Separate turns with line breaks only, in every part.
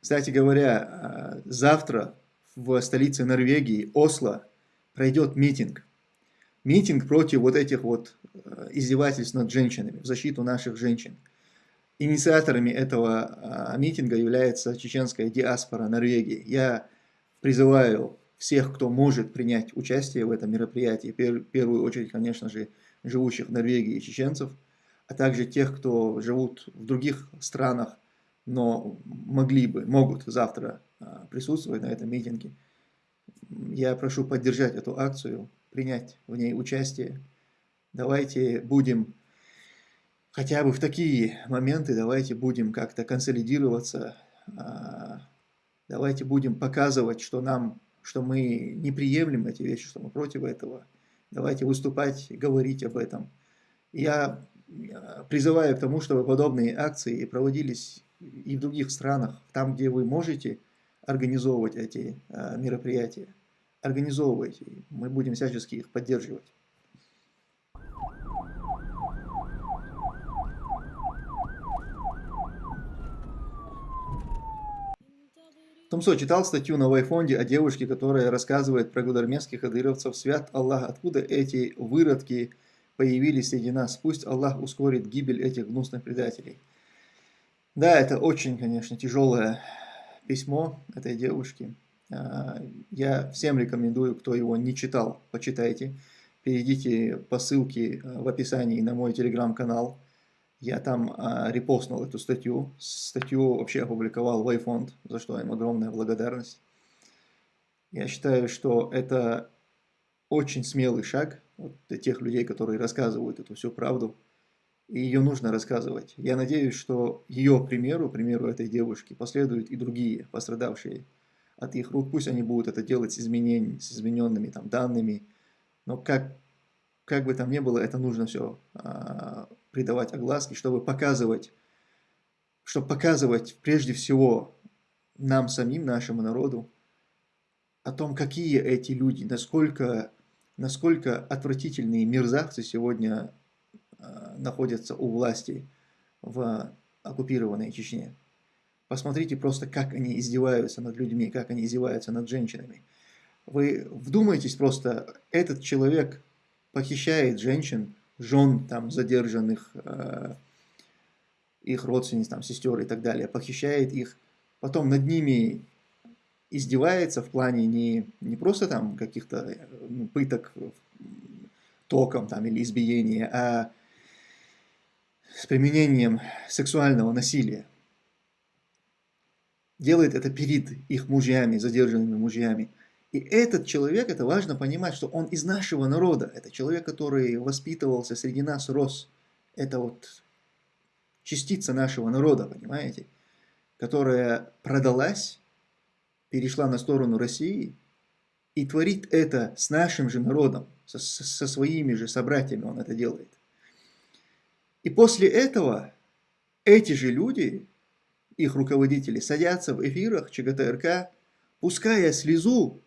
Кстати говоря, завтра в столице Норвегии, Осло, пройдет митинг. Митинг против вот этих вот издевательств над женщинами, в защиту наших женщин. Инициаторами этого митинга является чеченская диаспора Норвегии. Я призываю всех, кто может принять участие в этом мероприятии, в первую очередь, конечно же, живущих в Норвегии чеченцев, а также тех, кто живут в других странах, но могли бы, могут завтра а, присутствовать на этом митинге. Я прошу поддержать эту акцию, принять в ней участие. Давайте будем, хотя бы в такие моменты, давайте будем как-то консолидироваться, а, давайте будем показывать, что нам, что мы не приемлем эти вещи, что мы против этого. Давайте выступать, говорить об этом. Я призываю к тому, чтобы подобные акции проводились и в других странах, там, где вы можете организовывать эти а, мероприятия. Организовывайте, мы будем всячески их поддерживать. Томсо читал статью на Вайфонде о девушке, которая рассказывает про гудармесских адыровцев. Свят Аллах, откуда эти выродки появились среди нас? Пусть Аллах ускорит гибель этих гнусных предателей. Да, это очень, конечно, тяжелое письмо этой девушки. А, я всем рекомендую, кто его не читал, почитайте. Перейдите по ссылке а, в описании на мой телеграм-канал. Я там а, репостнул эту статью. Статью вообще опубликовал Wayfond, за что им огромная благодарность. Я считаю, что это очень смелый шаг вот, для тех людей, которые рассказывают эту всю правду и ее нужно рассказывать. Я надеюсь, что ее примеру, примеру этой девушки, последуют и другие пострадавшие от их рук. Пусть они будут это делать с, изменениями, с измененными там, данными, но как, как бы там ни было, это нужно все а, придавать огласке, чтобы показывать, чтобы показывать прежде всего нам самим, нашему народу, о том, какие эти люди, насколько, насколько отвратительные мерзавцы сегодня находятся у власти в оккупированной Чечне. Посмотрите просто, как они издеваются над людьми, как они издеваются над женщинами. Вы вдумайтесь просто, этот человек похищает женщин, жен там задержанных, э, их родственниц, там, сестер и так далее, похищает их, потом над ними издевается в плане не, не просто там каких-то э, ну, пыток током там, или избиения, а с применением сексуального насилия. Делает это перед их мужьями, задержанными мужьями. И этот человек, это важно понимать, что он из нашего народа. Это человек, который воспитывался среди нас, рос. Это вот частица нашего народа, понимаете? Которая продалась, перешла на сторону России и творит это с нашим же народом, со, со своими же собратьями он это делает. И после этого эти же люди, их руководители, садятся в эфирах ЧГТРК, пуская слезу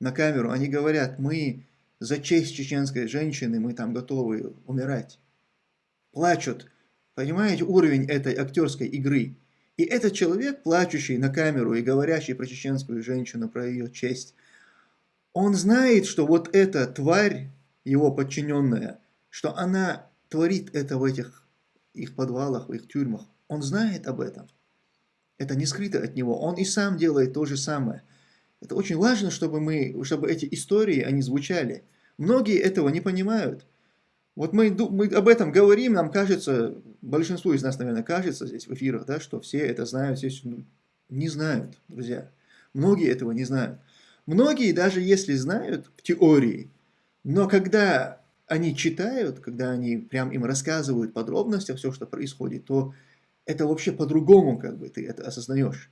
на камеру, они говорят, мы за честь чеченской женщины, мы там готовы умирать. Плачут. Понимаете уровень этой актерской игры? И этот человек, плачущий на камеру и говорящий про чеченскую женщину, про ее честь, он знает, что вот эта тварь, его подчиненная, что она творит это в этих их подвалах, в их тюрьмах, он знает об этом. Это не скрыто от него. Он и сам делает то же самое. Это очень важно, чтобы, мы, чтобы эти истории, они звучали. Многие этого не понимают. Вот мы, мы об этом говорим, нам кажется, большинству из нас, наверное, кажется здесь в эфирах, да, что все это знают, ну, не знают, друзья. Многие этого не знают. Многие, даже если знают в теории, но когда они читают, когда они прям им рассказывают подробности, все, что происходит, то это вообще по-другому, как бы, ты это осознаешь.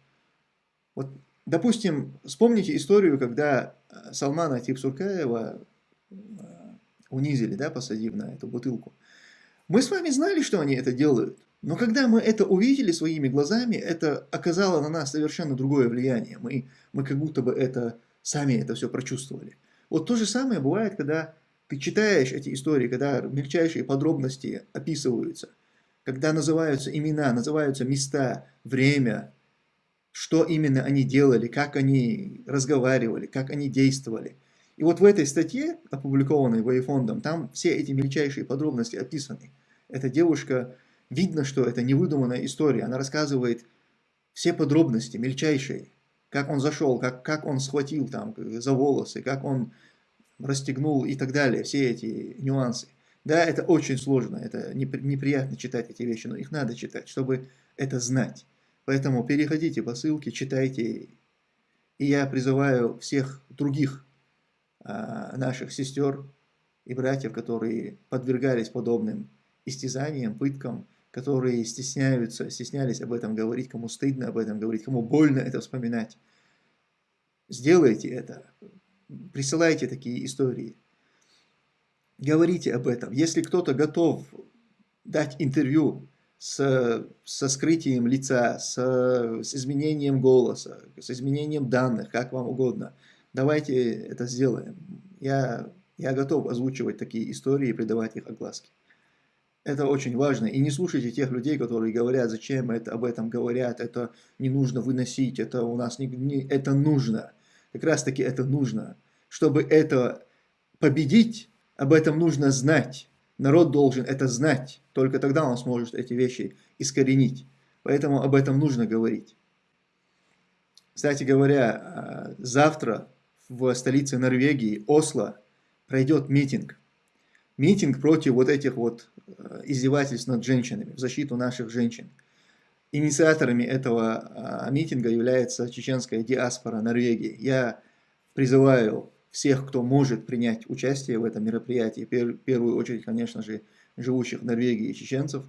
Вот, допустим, вспомните историю, когда э, Салмана Типсуркаева э, унизили, да, посадив на эту бутылку. Мы с вами знали, что они это делают, но когда мы это увидели своими глазами, это оказало на нас совершенно другое влияние. Мы, мы как будто бы это сами это все прочувствовали. Вот то же самое бывает, когда ты читаешь эти истории, когда мельчайшие подробности описываются, когда называются имена, называются места, время, что именно они делали, как они разговаривали, как они действовали. И вот в этой статье, опубликованной Вейфондом, там все эти мельчайшие подробности описаны. Эта девушка, видно, что это невыдуманная история, она рассказывает все подробности, мельчайшие, как он зашел, как, как он схватил там за волосы, как он расстегнул и так далее, все эти нюансы. Да, это очень сложно, это неприятно читать эти вещи, но их надо читать, чтобы это знать. Поэтому переходите по ссылке, читайте. И я призываю всех других а, наших сестер и братьев, которые подвергались подобным истязаниям, пыткам, которые стесняются, стеснялись об этом говорить, кому стыдно об этом говорить, кому больно это вспоминать. Сделайте это, присылайте такие истории, говорите об этом. Если кто-то готов дать интервью с, со скрытием лица, с, с изменением голоса, с изменением данных, как вам угодно, давайте это сделаем. Я, я готов озвучивать такие истории и придавать их огласке. Это очень важно. И не слушайте тех людей, которые говорят, зачем это, об этом говорят, это не нужно выносить, это у нас не, не это нужно. Как раз таки это нужно. Чтобы это победить, об этом нужно знать. Народ должен это знать. Только тогда он сможет эти вещи искоренить. Поэтому об этом нужно говорить. Кстати говоря, а, завтра в столице Норвегии, Осло, пройдет митинг митинг против вот этих вот э, издевательств над женщинами, в защиту наших женщин. Инициаторами этого а, митинга является чеченская диаспора Норвегии. Я призываю всех, кто может принять участие в этом мероприятии, в первую очередь, конечно же, живущих в Норвегии чеченцев,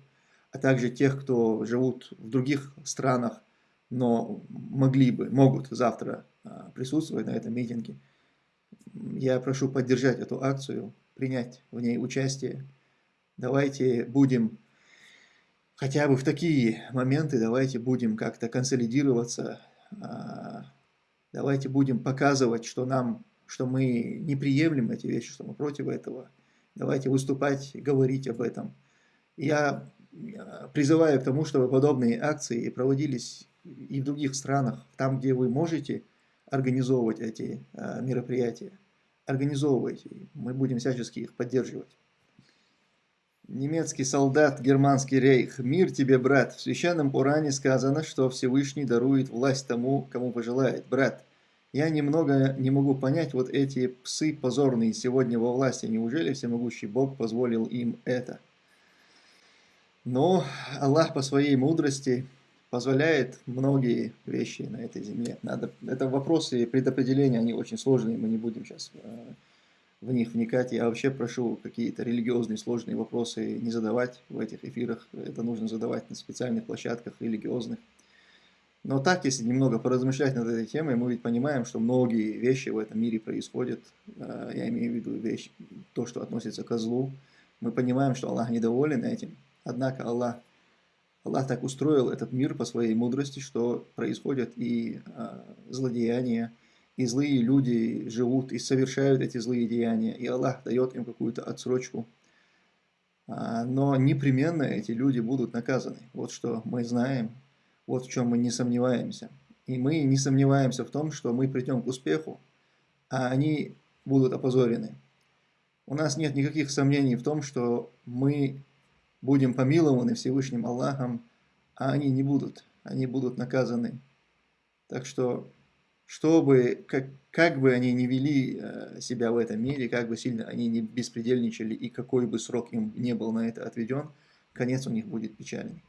а также тех, кто живут в других странах, но могли бы, могут завтра а, присутствовать на этом митинге. Я прошу поддержать эту акцию, принять в ней участие. Давайте будем, хотя бы в такие моменты, давайте будем как-то консолидироваться, а, давайте будем показывать, что нам, что мы не приемлем эти вещи, что мы против этого. Давайте выступать, говорить об этом. Я призываю к тому, чтобы подобные акции проводились и в других странах, там, где вы можете организовывать эти а, мероприятия организовывайте. Мы будем всячески их поддерживать. Немецкий солдат, германский рейх. Мир тебе, брат. В священном Уране сказано, что Всевышний дарует власть тому, кому пожелает. Брат, я немного не могу понять вот эти псы позорные сегодня во власти. Неужели всемогущий Бог позволил им это? Но Аллах по своей мудрости позволяет многие вещи на этой земле. Надо, это вопросы предопределения, они очень сложные, мы не будем сейчас э, в них вникать. Я вообще прошу какие-то религиозные сложные вопросы не задавать в этих эфирах, это нужно задавать на специальных площадках религиозных. Но так, если немного поразмышлять над этой темой, мы ведь понимаем, что многие вещи в этом мире происходят. Э, я имею в виду вещь, то, что относится к злу. Мы понимаем, что Аллах недоволен этим. Однако Аллах Аллах так устроил этот мир по своей мудрости, что происходят и а, злодеяния, и злые люди живут и совершают эти злые деяния, и Аллах дает им какую-то отсрочку. А, но непременно эти люди будут наказаны. Вот что мы знаем, вот в чем мы не сомневаемся. И мы не сомневаемся в том, что мы придем к успеху, а они будут опозорены. У нас нет никаких сомнений в том, что мы будем помилованы Всевышним Аллахом, а они не будут, они будут наказаны. Так что, чтобы, как, как бы они ни вели э, себя в этом мире, как бы сильно они не беспредельничали и какой бы срок им не был на это отведен, конец у них будет печальный.